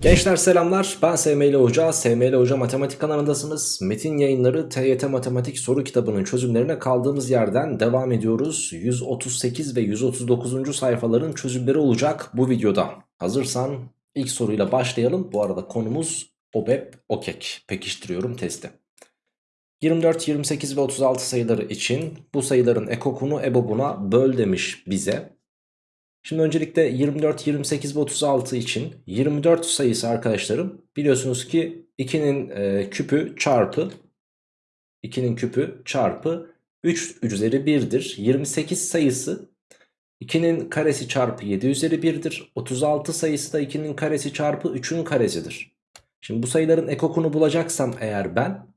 Gençler selamlar ben SML Hoca, SML Hoca Matematik kanalındasınız. Metin yayınları TYT Matematik soru kitabının çözümlerine kaldığımız yerden devam ediyoruz. 138 ve 139. sayfaların çözümleri olacak bu videoda. Hazırsan ilk soruyla başlayalım. Bu arada konumuz OBEP OKEK. Pekiştiriyorum testi. 24, 28 ve 36 sayıları için bu sayıların ekokunu EBOB'una böl demiş bize. Şimdi öncelikle 24, 28 ve 36 için 24 sayısı arkadaşlarım biliyorsunuz ki 2'nin e, küpü çarpı 2'nin küpü çarpı 3 üzeri 1'dir. 28 sayısı 2'nin karesi çarpı 7 üzeri 1'dir. 36 sayısı da 2'nin karesi çarpı 3'ün karesidir. Şimdi bu sayıların ekokunu bulacaksam eğer ben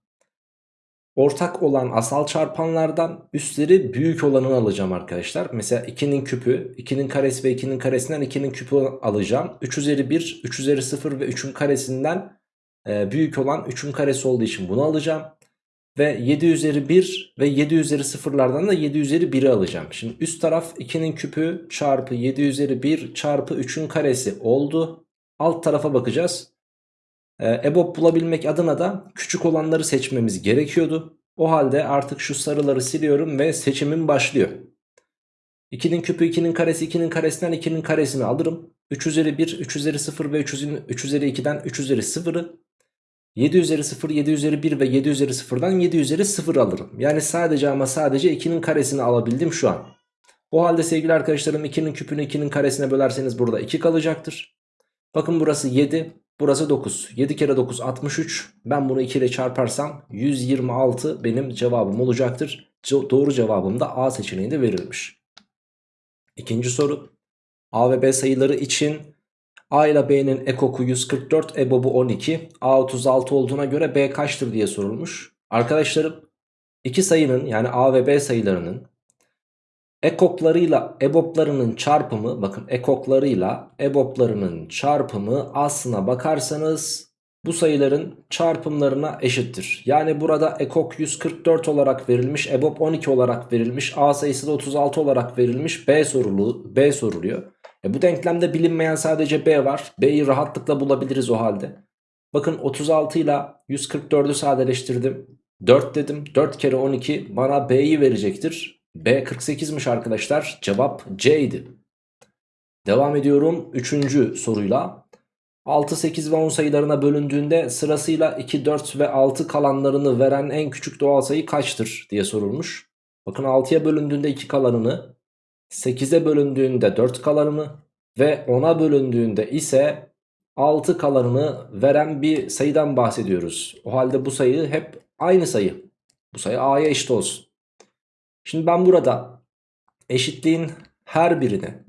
ortak olan asal çarpanlardan üstleri büyük olanını alacağım arkadaşlar. Mesela 2'nin küpü, 2'nin karesi ve 2'nin karesinden 2'nin küpü alacağım. 3 üzeri 1, 3 üzeri 0 ve 3'ün karesinden e, büyük olan 3'ün karesi olduğu için bunu alacağım. Ve 7 üzeri 1 ve 7 üzeri 0'lardan da 7 üzeri 1'i alacağım. Şimdi üst taraf 2'nin küpü çarpı 7 üzeri 1 çarpı 3'ün karesi oldu. Alt tarafa bakacağız. E, EBOB bulabilmek adına da küçük olanları seçmemiz gerekiyordu. O halde artık şu sarıları siliyorum ve seçimim başlıyor. 2'nin küpü 2'nin karesi 2'nin karesinden 2'nin karesini alırım. 3 üzeri 1, 3 üzeri 0 ve 3, 3 üzeri 2'den 3 üzeri 0'ı 7 üzeri 0, 7 üzeri 1 ve 7 üzeri 0'dan 7 üzeri 0 alırım. Yani sadece ama sadece 2'nin karesini alabildim şu an. O halde sevgili arkadaşlarım 2'nin küpünü 2'nin karesine bölerseniz burada 2 kalacaktır. Bakın burası 7, Burası 9. 7 kere 9 63. Ben bunu 2 ile çarparsam 126 benim cevabım olacaktır. Doğru cevabım da A seçeneğinde verilmiş. İkinci soru. A ve B sayıları için A ile B'nin ekoku 144, EBOB'u 12. A 36 olduğuna göre B kaçtır diye sorulmuş. Arkadaşlarım iki sayının yani A ve B sayılarının ekoklarıyla eboplarının çarpımı bakın ekoklarıyla eboplarının çarpımı aslına bakarsanız bu sayıların çarpımlarına eşittir. Yani burada ekok 144 olarak verilmiş, ebop 12 olarak verilmiş, A sayısı da 36 olarak verilmiş, B sorulu B soruluyor. E bu denklemde bilinmeyen sadece B var. B'yi rahatlıkla bulabiliriz o halde. Bakın 36 ile 144'ü sadeleştirdim. 4 dedim. 4 kere 12 bana B'yi verecektir. B 48'miş arkadaşlar. Cevap C idi. Devam ediyorum 3. soruyla. 6, 8 ve 10 sayılarına bölündüğünde sırasıyla 2, 4 ve 6 kalanlarını veren en küçük doğal sayı kaçtır diye sorulmuş. Bakın 6'ya bölündüğünde 2 kalanını, 8'e bölündüğünde 4 kalanını ve 10'a bölündüğünde ise 6 kalanını veren bir sayıdan bahsediyoruz. O halde bu sayı hep aynı sayı. Bu sayı A'ya eşit olsun. Şimdi ben burada eşitliğin her birine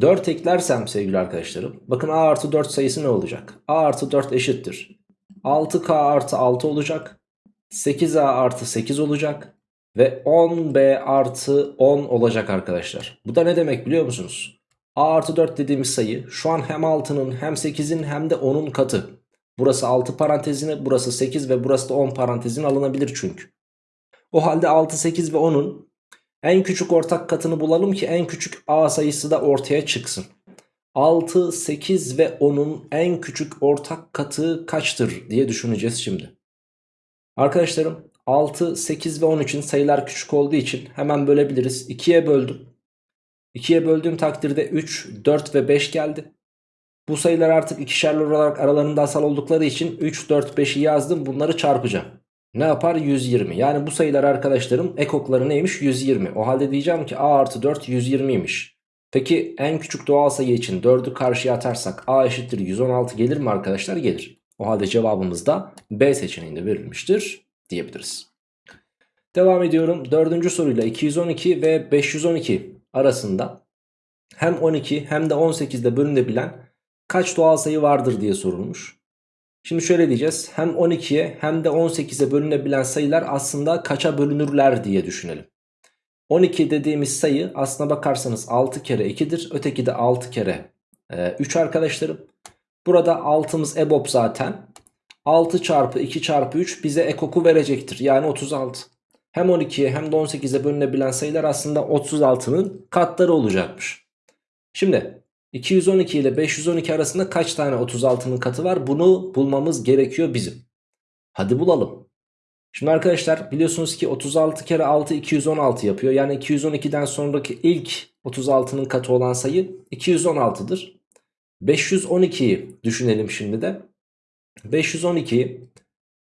4 eklersem sevgili arkadaşlarım. Bakın a artı 4 sayısı ne olacak? a artı 4 eşittir. 6k artı 6 olacak. 8a artı 8 olacak. Ve 10b artı 10 olacak arkadaşlar. Bu da ne demek biliyor musunuz? a artı 4 dediğimiz sayı şu an hem 6'nın hem 8'in hem de 10'un katı. Burası 6 parantezine burası 8 ve burası da 10 parantezine alınabilir çünkü. O halde 6, 8 ve 10'un en küçük ortak katını bulalım ki en küçük A sayısı da ortaya çıksın. 6, 8 ve 10'un en küçük ortak katı kaçtır diye düşüneceğiz şimdi. Arkadaşlarım 6, 8 ve 10 için sayılar küçük olduğu için hemen bölebiliriz. 2'ye böldüm. 2'ye böldüğüm takdirde 3, 4 ve 5 geldi. Bu sayılar artık ikişerli olarak aralarında asal oldukları için 3, 4, 5'i yazdım. Bunları çarpacağım ne yapar? 120. Yani bu sayılar arkadaşlarım ekokları neymiş? 120. O halde diyeceğim ki a artı 4 120'ymiş. Peki en küçük doğal sayı için 4'ü karşıya atarsak a eşittir 116 gelir mi arkadaşlar? Gelir. O halde cevabımız da B seçeneğinde verilmiştir diyebiliriz. Devam ediyorum. Dördüncü soruyla 212 ve 512 arasında hem 12 hem de 18'de bölünebilen kaç doğal sayı vardır diye sorulmuş. Şimdi şöyle diyeceğiz. Hem 12'ye hem de 18'e bölünebilen sayılar aslında kaça bölünürler diye düşünelim. 12 dediğimiz sayı aslına bakarsanız 6 kere 2'dir. Öteki de 6 kere 3 e, arkadaşlarım. Burada 6'mız EBOB zaten. 6 çarpı 2 çarpı 3 bize ekoku verecektir. Yani 36. Hem 12'ye hem de 18'e bölünebilen sayılar aslında 36'nın katları olacakmış. Şimdi 212 ile 512 arasında kaç tane 36'nın katı var? Bunu bulmamız gerekiyor bizim. Hadi bulalım. Şimdi arkadaşlar biliyorsunuz ki 36 kere 6 216 yapıyor. Yani 212'den sonraki ilk 36'nın katı olan sayı 216'dır. 512'yi düşünelim şimdi de. 512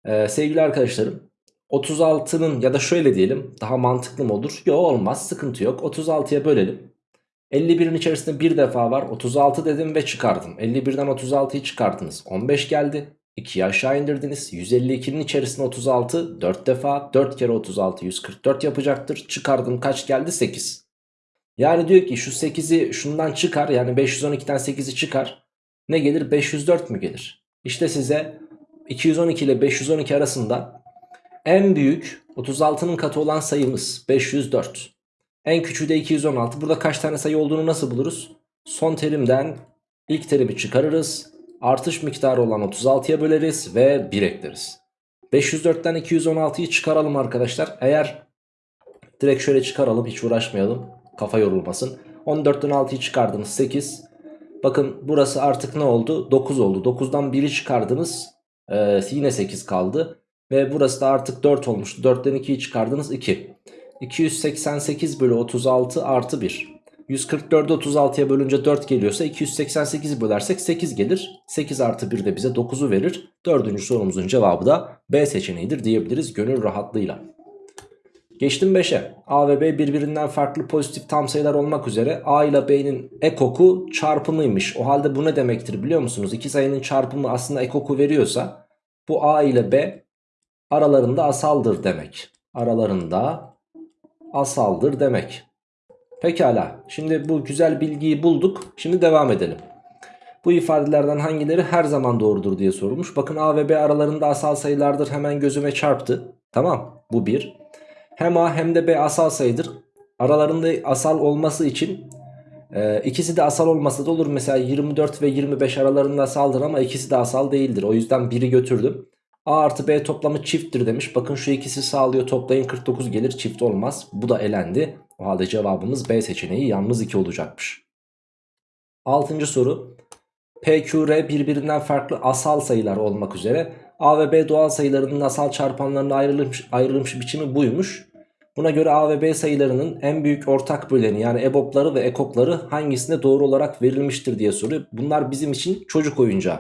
e, sevgili arkadaşlarım 36'nın ya da şöyle diyelim daha mantıklı mı olur? Yok olmaz sıkıntı yok 36'ya bölelim. 51'in içerisinde bir defa var 36 dedim ve çıkardım. 51'den 36'yı çıkardınız 15 geldi. 2'yi aşağı indirdiniz. 152'nin içerisinde 36 4 defa 4 kere 36 144 yapacaktır. Çıkardım kaç geldi 8. Yani diyor ki şu 8'i şundan çıkar yani 512'den 8'i çıkar. Ne gelir 504 mü gelir? İşte size 212 ile 512 arasında en büyük 36'nın katı olan sayımız 504. En küçüğü de 216. Burada kaç tane sayı olduğunu nasıl buluruz? Son terimden ilk terimi çıkarırız. Artış miktarı olan 36'ya böleriz ve 1 ekleriz. 504'ten 216'yı çıkaralım arkadaşlar. Eğer direkt şöyle çıkaralım hiç uğraşmayalım. Kafa yorulmasın. 14'ten 6'yı çıkardınız 8. Bakın burası artık ne oldu? 9 oldu. 9'dan 1'i çıkardınız. Ee, yine 8 kaldı. Ve burası da artık 4 olmuştu. 4'ten 2'yi çıkardınız 2. 288 bölü 36 artı 1. 144'ü 36'ya bölünce 4 geliyorsa 288'i bölersek 8 gelir. 8 artı 1 de bize 9'u verir. Dördüncü sorumuzun cevabı da B seçeneğidir diyebiliriz gönül rahatlığıyla. Geçtim 5'e. A ve B birbirinden farklı pozitif tam sayılar olmak üzere A ile B'nin ekoku çarpımıymış. O halde bu ne demektir biliyor musunuz? İki sayının çarpımı aslında ekoku veriyorsa bu A ile B aralarında asaldır demek. Aralarında asaldır demek. Pekala şimdi bu güzel bilgiyi bulduk. Şimdi devam edelim. Bu ifadelerden hangileri her zaman doğrudur diye sorulmuş. Bakın A ve B aralarında asal sayılardır hemen gözüme çarptı. Tamam bu bir. Hem A hem de B asal sayıdır. Aralarında asal olması için e, ikisi de asal olması da olur. Mesela 24 ve 25 aralarında asaldır ama ikisi de asal değildir. O yüzden biri götürdüm. A artı B toplamı çifttir demiş. Bakın şu ikisi sağlıyor toplayın 49 gelir çift olmaz. Bu da elendi. O halde cevabımız B seçeneği yalnız 2 olacakmış. Altıncı soru. P, Q, R birbirinden farklı asal sayılar olmak üzere A ve B doğal sayılarının asal çarpanlarına ayrılmış, ayrılmış biçimi buymuş. Buna göre A ve B sayılarının en büyük ortak böleni yani EBOB'ları ve EKOK'ları hangisinde doğru olarak verilmiştir diye soruyor. Bunlar bizim için çocuk oyuncağı.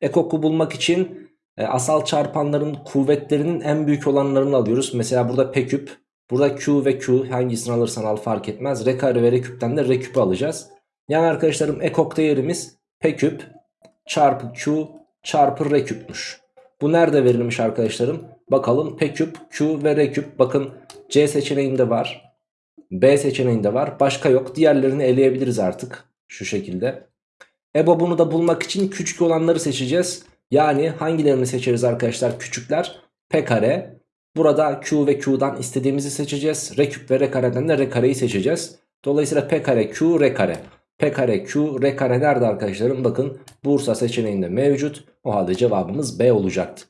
EKOK'u bulmak için e, asal çarpanların kuvvetlerinin en büyük olanlarını alıyoruz. Mesela burada P küp, burada Q ve Q hangisini alırsan al fark etmez. R kare ve R küpten de R küpü alacağız. Yani arkadaşlarım ekok değerimiz P küp çarpı Q çarpı R küpmüş. Bu nerede verilmiş arkadaşlarım? Bakalım P küp, Q ve R küp. Bakın C seçeneğinde var. B seçeneğinde var. Başka yok. Diğerlerini eleyebiliriz artık. Şu şekilde. EBOB'unu da bulmak için küçük olanları seçeceğiz. Yani hangilerini seçeriz arkadaşlar küçükler? P kare. Burada Q ve Q'dan istediğimizi seçeceğiz. R küp ve R kareden de R kareyi seçeceğiz. Dolayısıyla P kare Q R kare. P kare Q R kare nerede arkadaşlarım? Bakın Bursa seçeneğinde mevcut. O halde cevabımız B olacaktı.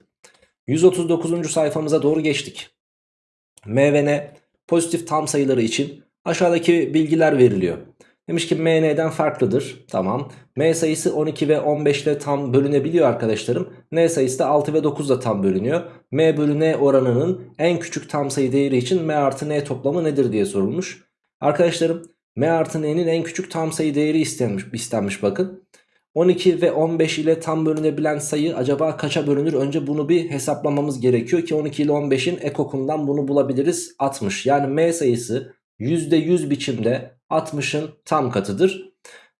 139. sayfamıza doğru geçtik. M ve N pozitif tam sayıları için aşağıdaki bilgiler veriliyor. Demiş ki M N'den farklıdır. Tamam. M sayısı 12 ve 15 ile tam bölünebiliyor arkadaşlarım. N sayısı da 6 ve 9 ile tam bölünüyor. M bölü N oranının en küçük tam sayı değeri için M artı N toplamı nedir diye sorulmuş. Arkadaşlarım M artı N'nin en küçük tam sayı değeri istenmiş, istenmiş bakın. 12 ve 15 ile tam bölünebilen sayı acaba kaça bölünür? Önce bunu bir hesaplamamız gerekiyor ki 12 ile 15'in ekokundan bunu bulabiliriz 60. Yani M sayısı %100 biçimde 60'ın tam katıdır.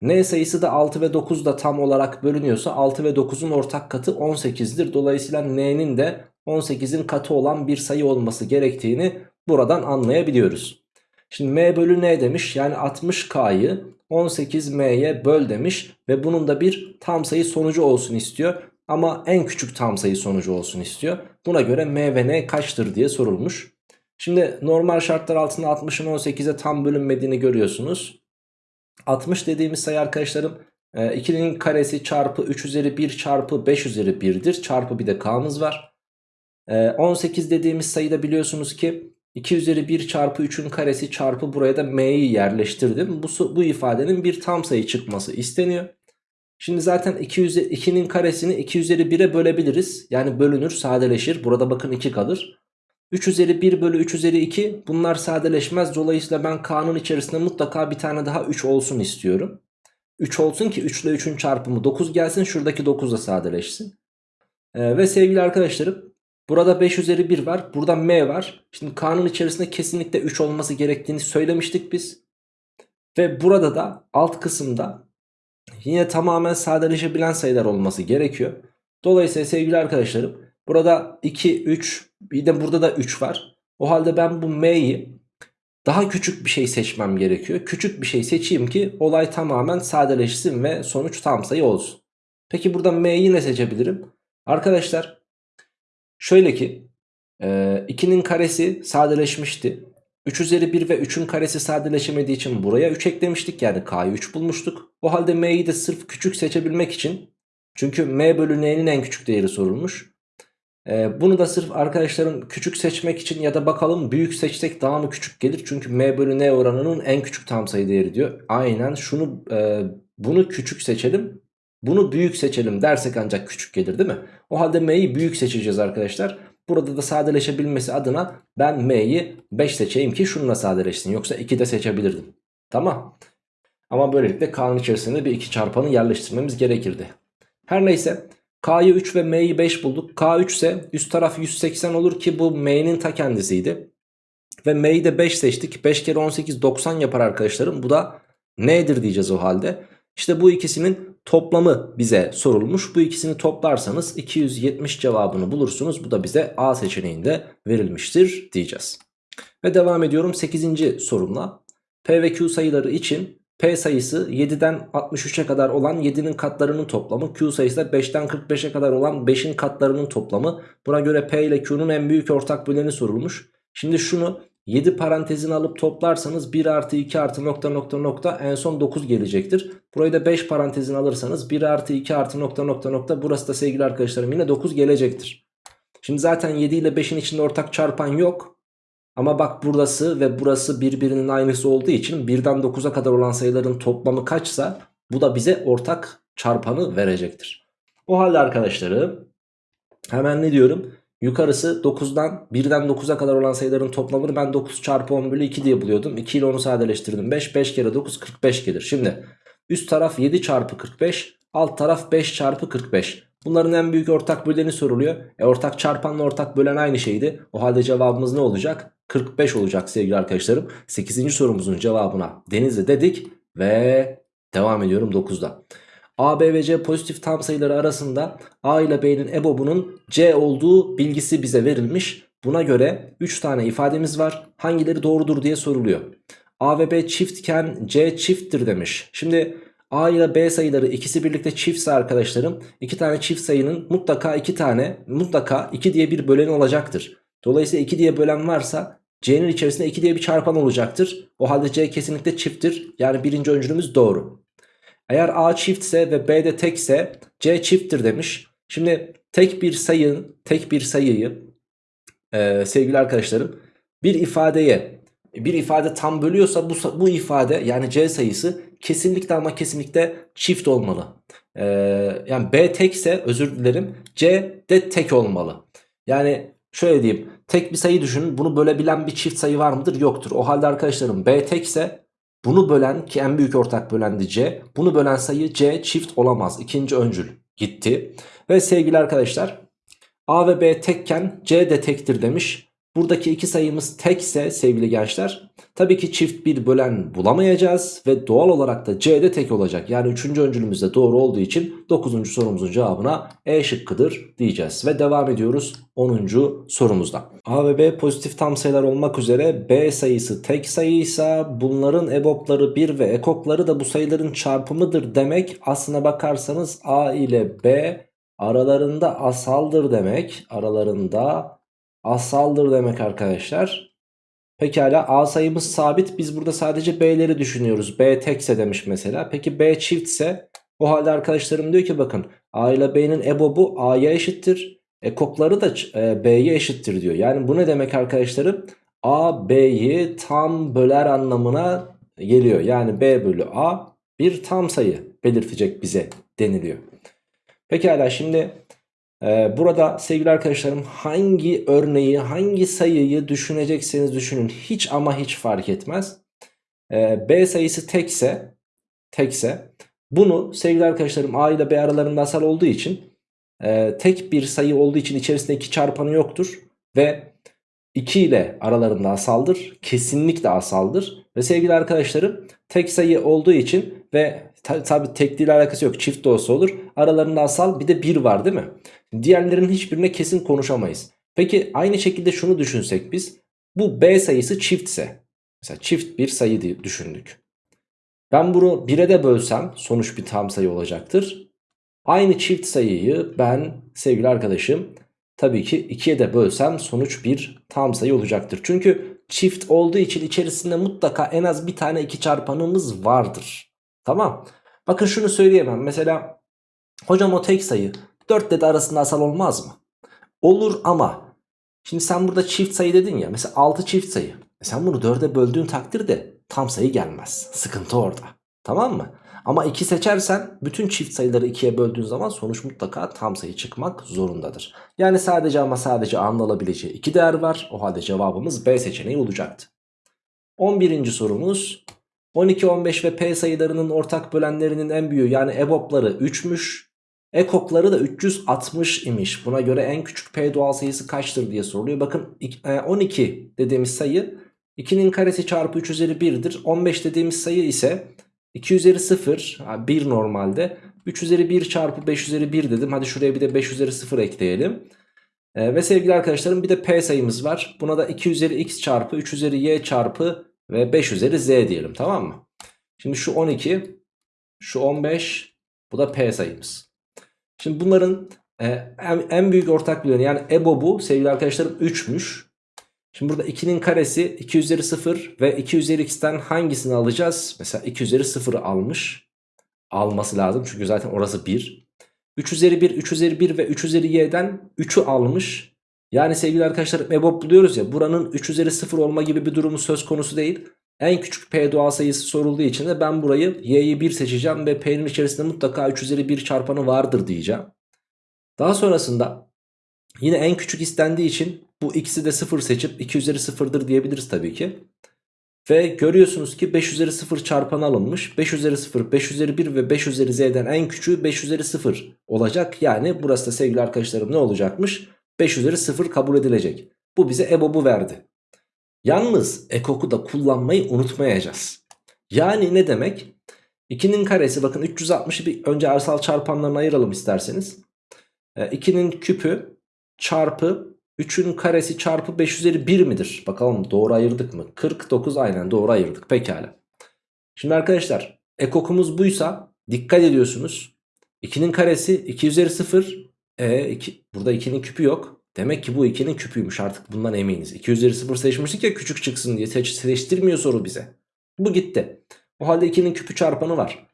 N sayısı da 6 ve 9 da tam olarak bölünüyorsa 6 ve 9'un ortak katı 18'dir. Dolayısıyla N'nin de 18'in katı olan bir sayı olması gerektiğini buradan anlayabiliyoruz. Şimdi M bölü N demiş yani 60K'yı 18M'ye böl demiş ve bunun da bir tam sayı sonucu olsun istiyor. Ama en küçük tam sayı sonucu olsun istiyor. Buna göre M ve N kaçtır diye sorulmuş. Şimdi normal şartlar altında 60'ın 18'e tam bölünmediğini görüyorsunuz. 60 dediğimiz sayı arkadaşlarım 2'nin e, karesi çarpı 3 üzeri 1 çarpı 5 üzeri 1'dir. Çarpı bir de k'mız var. 18 e, dediğimiz sayıda biliyorsunuz ki 2 üzeri 1 çarpı 3'ün karesi çarpı buraya da m'yi yerleştirdim. Bu, bu ifadenin bir tam sayı çıkması isteniyor. Şimdi zaten 2 üzeri, 2'nin karesini 2 üzeri 1'e bölebiliriz. Yani bölünür sadeleşir. Burada bakın 2 kalır. 3 üzeri 1 bölü 3 üzeri 2 bunlar sadeleşmez. Dolayısıyla ben k'nın içerisinde mutlaka bir tane daha 3 olsun istiyorum. 3 olsun ki 3 ile 3'ün çarpımı 9 gelsin. Şuradaki 9 da sadeleşsin. Ee, ve sevgili arkadaşlarım burada 5 üzeri 1 var. Burada m var. Şimdi k'nın içerisinde kesinlikle 3 olması gerektiğini söylemiştik biz. Ve burada da alt kısımda yine tamamen sadeleşebilen sayılar olması gerekiyor. Dolayısıyla sevgili arkadaşlarım burada 2, 3 bir de burada da 3 var. O halde ben bu m'yi daha küçük bir şey seçmem gerekiyor. Küçük bir şey seçeyim ki olay tamamen sadeleşsin ve sonuç tam sayı olsun. Peki burada m'yi ne seçebilirim? Arkadaşlar şöyle ki 2'nin e, karesi sadeleşmişti. 3 üzeri 1 ve 3'ün karesi sadeleşemediği için buraya 3 eklemiştik. Yani k'yı 3 bulmuştuk. O halde m'yi de sırf küçük seçebilmek için çünkü m bölü n'nin en küçük değeri sorulmuş. Ee, bunu da sırf arkadaşlarım küçük seçmek için ya da bakalım büyük seçsek daha mı küçük gelir? Çünkü m bölü n oranının en küçük tam sayı değeri diyor. Aynen şunu e, bunu küçük seçelim bunu büyük seçelim dersek ancak küçük gelir değil mi? O halde m'yi büyük seçeceğiz arkadaşlar. Burada da sadeleşebilmesi adına ben m'yi 5 seçeyim ki şununla sadeleşsin. Yoksa 2 de seçebilirdim. Tamam. Ama böylelikle k'nın içerisinde bir 2 çarpanı yerleştirmemiz gerekirdi. Her neyse K'yı 3 ve M'yi 5 bulduk. K3 ise üst taraf 180 olur ki bu M'nin ta kendisiydi. Ve M'yi de 5 seçtik. 5 kere 18 90 yapar arkadaşlarım. Bu da nedir diyeceğiz o halde. İşte bu ikisinin toplamı bize sorulmuş. Bu ikisini toplarsanız 270 cevabını bulursunuz. Bu da bize A seçeneğinde verilmiştir diyeceğiz. Ve devam ediyorum 8. sorumla. P ve Q sayıları için P sayısı 7'den 63'e kadar olan 7'nin katlarının toplamı. Q sayısı da 5'ten 45'e kadar olan 5'in katlarının toplamı. Buna göre P ile Q'nun en büyük ortak böleni sorulmuş. Şimdi şunu 7 parantezini alıp toplarsanız 1 artı 2 artı nokta nokta nokta en son 9 gelecektir. Burayı da 5 parantezini alırsanız 1 artı 2 artı nokta nokta nokta burası da sevgili arkadaşlarım yine 9 gelecektir. Şimdi zaten 7 ile 5'in içinde ortak çarpan yok. Ama bak burası ve burası birbirinin aynısı olduğu için 1'den 9'a kadar olan sayıların toplamı kaçsa bu da bize ortak çarpanı verecektir. O halde arkadaşlarım hemen ne diyorum? Yukarısı 9'dan 1'den 9'a kadar olan sayıların toplamını ben 9 çarpı 10 bölü 2 diye buluyordum. 2 ile onu sadeleştirdim. 5, 5 kere 9 45 gelir. Şimdi üst taraf 7 çarpı 45 alt taraf 5 çarpı 45. Bunların en büyük ortak böleni soruluyor. E ortak çarpanla ortak bölen aynı şeydi. O halde cevabımız ne olacak? 45 olacak sevgili arkadaşlarım. 8. sorumuzun cevabına Denizli dedik ve devam ediyorum 9'da. A, B ve C pozitif tam sayıları arasında A ile B'nin EBOB'unun C olduğu bilgisi bize verilmiş. Buna göre 3 tane ifademiz var. Hangileri doğrudur diye soruluyor. A ve B çiftken C çifttir demiş. Şimdi A ile B sayıları ikisi birlikte çiftse arkadaşlarım iki tane çift sayının mutlaka iki tane mutlaka 2 diye bir böleni olacaktır. Dolayısıyla 2 diye bölen varsa C'nin içerisinde 2 diye bir çarpan olacaktır. O halde C kesinlikle çifttir. Yani birinci öncülümüz doğru. Eğer A çiftse ve B de tekse C çifttir demiş. Şimdi tek bir sayın, tek bir sayıyı e, sevgili arkadaşlarım bir ifadeye bir ifade tam bölüyorsa bu, bu ifade yani C sayısı kesinlikle ama kesinlikle çift olmalı. Ee, yani B tekse özür dilerim C de tek olmalı. Yani şöyle diyeyim tek bir sayı düşünün bunu bölebilen bir çift sayı var mıdır? Yoktur. O halde arkadaşlarım B tekse bunu bölen ki en büyük ortak bölendi C. Bunu bölen sayı C çift olamaz. İkinci öncül gitti. Ve sevgili arkadaşlar A ve B tekken C de tektir demiş. Buradaki iki sayımız tekse sevgili gençler tabii ki çift bir bölen bulamayacağız ve doğal olarak da C'de tek olacak. Yani 3. öncülümüz de doğru olduğu için 9. sorumuzun cevabına E şıkkıdır diyeceğiz. Ve devam ediyoruz 10. sorumuzda. A ve B pozitif tam sayılar olmak üzere B sayısı tek sayıysa bunların EBOB'ları 1 ve EKOK'ları da bu sayıların çarpımıdır demek. Aslına bakarsanız A ile B aralarında asaldır demek. Aralarında asaldır demek arkadaşlar. Pekala A sayımız sabit. Biz burada sadece B'leri düşünüyoruz. B tekse demiş mesela. Peki B çiftse o halde arkadaşlarım diyor ki bakın A ile B'nin EBOB'u A'ya eşittir. Ekokları da e, B'ye eşittir diyor. Yani bu ne demek arkadaşlarım? A B'yi tam böler anlamına geliyor. Yani B bölü A bir tam sayı belirtecek bize deniliyor. Pekala şimdi burada sevgili arkadaşlarım hangi örneği hangi sayıyı düşünecekseniz düşünün. Hiç ama hiç fark etmez. E, B sayısı tekse tekse bunu sevgili arkadaşlarım A ile B aralarında asal olduğu için e, tek bir sayı olduğu için içerisinde iki çarpanı yoktur. Ve 2 ile aralarında asaldır. Kesinlikle asaldır. Ve sevgili arkadaşlarım tek sayı olduğu için ve tabi tabi tekliyle alakası yok çift de olsa olur. Aralarında asal bir de 1 var değil mi? Diğerlerinin hiçbirine kesin konuşamayız. Peki aynı şekilde şunu düşünsek biz. Bu B sayısı çiftse. Mesela çift bir sayı diye düşündük. Ben bunu 1'e de bölsem sonuç bir tam sayı olacaktır. Aynı çift sayıyı ben sevgili arkadaşım tabii ki 2'ye de bölsem sonuç bir tam sayı olacaktır. Çünkü çift olduğu için içerisinde mutlaka en az bir tane 2 çarpanımız vardır. Tamam. Bakın şunu söyleyemem. Mesela hocam o tek sayı 4 ile de arasında asal olmaz mı? Olur ama şimdi sen burada çift sayı dedin ya. Mesela 6 çift sayı. E sen bunu 4'e böldüğün takdirde tam sayı gelmez. Sıkıntı orada. Tamam mı? Ama 2 seçersen bütün çift sayıları 2'ye böldüğün zaman sonuç mutlaka tam sayı çıkmak zorundadır. Yani sadece ama sadece A'nın alabileceği 2 değer var. O halde cevabımız B seçeneği olacaktı. 11. sorumuz 12, 15 ve P sayılarının ortak bölenlerinin en büyüğü yani EBOB'ları 3'müş. Ekokları da 360 imiş. Buna göre en küçük P doğal sayısı kaçtır diye soruluyor. Bakın 12 dediğimiz sayı 2'nin karesi çarpı 3 üzeri 1'dir. 15 dediğimiz sayı ise 2 üzeri 0 1 normalde 3 üzeri 1 çarpı 5 üzeri 1 dedim. Hadi şuraya bir de 5 üzeri 0 ekleyelim. Ee, ve sevgili arkadaşlarım bir de P sayımız var. Buna da 2 üzeri x çarpı 3 üzeri y çarpı ve 5 üzeri z diyelim tamam mı? Şimdi şu 12 şu 15 bu da P sayımız. Şimdi bunların e, en, en büyük ortak böleni yani EBOB'u sevgili arkadaşlarım 3'müş. Şimdi burada 2'nin karesi 2 üzeri 0 ve 2 üzeri x'ten hangisini alacağız? Mesela 2 üzeri 0'ı almış. Alması lazım çünkü zaten orası 1. 3 üzeri 1, 3 üzeri 1 ve 3 üzeri y'den 3'ü almış. Yani sevgili arkadaşlar EBOB buluyoruz ya buranın 3 üzeri 0 olma gibi bir durumu söz konusu değil. En küçük p doğal sayısı sorulduğu için de ben burayı y'yi 1 seçeceğim ve p'nin içerisinde mutlaka 3 üzeri 1 çarpanı vardır diyeceğim. Daha sonrasında yine en küçük istendiği için bu x'i de 0 seçip 2 üzeri 0'dır diyebiliriz tabii ki. Ve görüyorsunuz ki 5 üzeri 0 çarpanı alınmış. 5 üzeri 0, 5 üzeri 1 ve 5 üzeri z'den en küçüğü 5 üzeri 0 olacak. Yani burası da sevgili arkadaşlarım ne olacakmış? 5 üzeri 0 kabul edilecek. Bu bize EBOB'u verdi. Yalnız ekoku da kullanmayı unutmayacağız. Yani ne demek? 2'nin karesi bakın 360'ı bir önce arsal çarpanlarına ayıralım isterseniz. 2'nin e, küpü çarpı 3'ün karesi çarpı 5 üzeri 1 midir? Bakalım doğru ayırdık mı? 49 aynen doğru ayırdık pekala. Şimdi arkadaşlar ekokumuz buysa dikkat ediyorsunuz. 2'nin karesi 2 üzeri 0. E, 2, burada 2'nin küpü yok. Demek ki bu 2'nin küpüymüş artık bundan eminiz. 2 üzeri 0 seçmiştik ya küçük çıksın diye seç, seçtirmiyor soru bize. Bu gitti. O halde 2'nin küpü çarpanı var.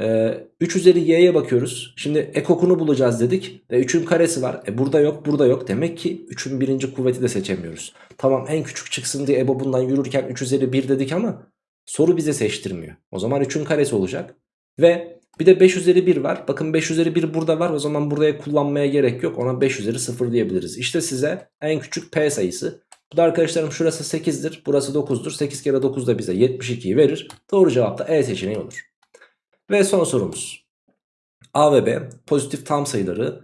Ee, 3 üzeri y'ye bakıyoruz. Şimdi ekokunu bulacağız dedik. E, 3'ün karesi var. E, burada yok burada yok. Demek ki 3'ün birinci kuvveti de seçemiyoruz. Tamam en küçük çıksın diye EBO bundan yürürken 3 üzeri 1 dedik ama soru bize seçtirmiyor. O zaman 3'ün karesi olacak. Ve bir de 5 üzeri 1 var. Bakın 5 üzeri 1 burada var. O zaman buraya kullanmaya gerek yok. Ona 5 üzeri 0 diyebiliriz. İşte size en küçük p sayısı. Bu da arkadaşlarım şurası 8'dir. Burası 9'dur. 8 kere 9 da bize 72'yi verir. Doğru cevap da E seçeneği olur. Ve son sorumuz. A ve B pozitif tam sayıları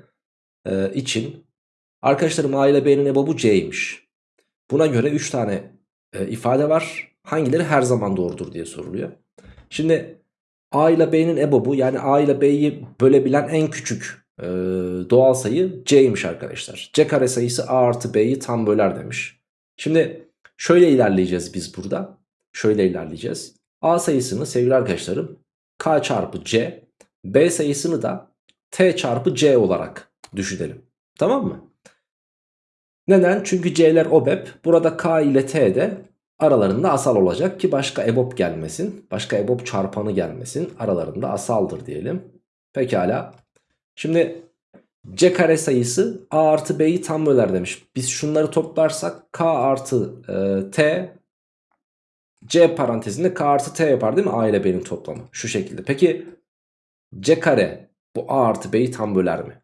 e, için arkadaşlarım A ile B'nin ebobu C'ymiş. Buna göre 3 tane e, ifade var. Hangileri her zaman doğrudur diye soruluyor. Şimdi A ile B'nin ebobu yani A ile B'yi bölebilen en küçük e, doğal sayı C'ymiş arkadaşlar. C kare sayısı A artı B'yi tam böler demiş. Şimdi şöyle ilerleyeceğiz biz burada. Şöyle ilerleyeceğiz. A sayısını sevgili arkadaşlarım K çarpı C. B sayısını da T çarpı C olarak düşünelim. Tamam mı? Neden? Çünkü C'ler OBEP. Burada K ile T de aralarında asal olacak ki başka EBOB gelmesin. Başka EBOB çarpanı gelmesin. Aralarında asaldır diyelim. Pekala. Şimdi C kare sayısı A artı B'yi tam böler demiş. Biz şunları toplarsak K artı e, T C parantezinde K artı T yapar değil mi? A ile B'nin toplamı. Şu şekilde. Peki C kare bu A artı B'yi tam böler mi?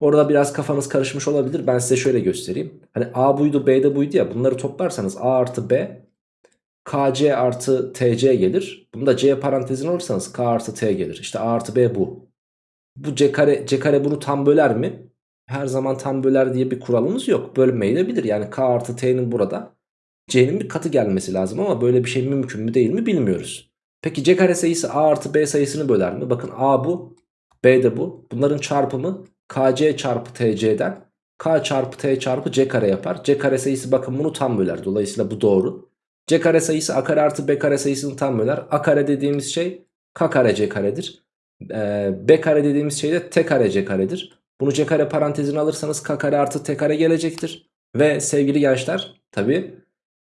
Orada biraz kafanız karışmış olabilir. Ben size şöyle göstereyim. Hani A buydu B de buydu ya. Bunları toplarsanız A artı B KC artı TC gelir. Bunu da C parantezine alırsanız K artı T gelir. İşte A artı B bu. Bu C kare, C kare bunu tam böler mi? Her zaman tam böler diye bir kuralımız yok. Bölmeyi de bilir. Yani K artı T'nin burada C'nin bir katı gelmesi lazım ama böyle bir şey mümkün mü değil mi bilmiyoruz. Peki C kare sayısı A artı B sayısını böler mi? Bakın A bu, B de bu. Bunların çarpımı KC çarpı TC'den K çarpı T çarpı C kare yapar. C kare sayısı bakın bunu tam böler. Dolayısıyla bu doğru. C kare sayısı A kare artı B kare sayısını tam böler. A kare dediğimiz şey K kare C karedir. Ee, B kare dediğimiz şey de T kare C karedir. Bunu C kare parantezine alırsanız K kare artı T kare gelecektir. Ve sevgili gençler tabi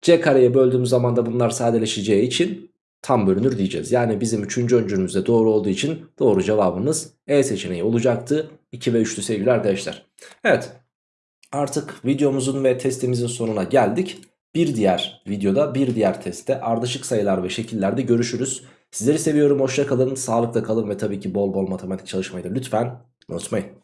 C kareye böldüğümüz zaman da bunlar sadeleşeceği için tam bölünür diyeceğiz. Yani bizim 3. öncülümüzde doğru olduğu için doğru cevabımız E seçeneği olacaktı. 2 ve 3'lü sevgili arkadaşlar. Evet artık videomuzun ve testimizin sonuna geldik. Bir diğer videoda bir diğer testte ardışık sayılar ve şekillerde görüşürüz. Sizleri seviyorum hoşça kalın sağlıkla kalın ve tabii ki bol bol matematik çalışmayı da lütfen unutmayın.